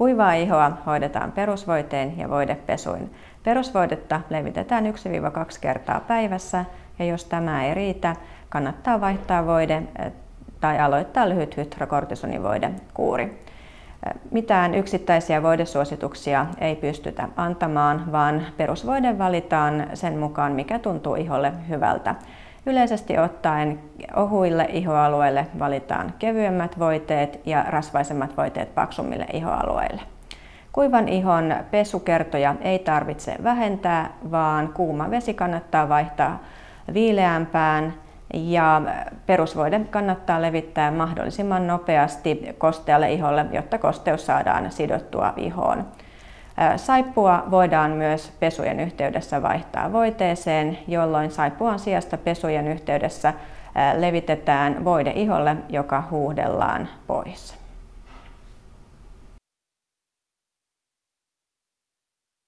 Kuivaa ihoa hoidetaan perusvoiteen ja voidepesuin. Perusvoidetta levitetään 1-2 kertaa päivässä ja jos tämä ei riitä, kannattaa vaihtaa voide eh, tai aloittaa lyhyt hydrokortisonivoidekuuri. Mitään yksittäisiä voidesuosituksia ei pystytä antamaan, vaan perusvoide valitaan sen mukaan, mikä tuntuu iholle hyvältä. Yleisesti ottaen ohuille ihoalueille valitaan kevyemmät voiteet ja rasvaisemmat voiteet paksummille ihoalueille. Kuivan ihon pesukertoja ei tarvitse vähentää, vaan kuuma vesi kannattaa vaihtaa viileämpään ja perusvoide kannattaa levittää mahdollisimman nopeasti kostealle iholle, jotta kosteus saadaan sidottua ihoon. Saippua voidaan myös pesujen yhteydessä vaihtaa voiteeseen, jolloin saippuan sijasta pesujen yhteydessä levitetään voide iholle, joka huuhdellaan pois.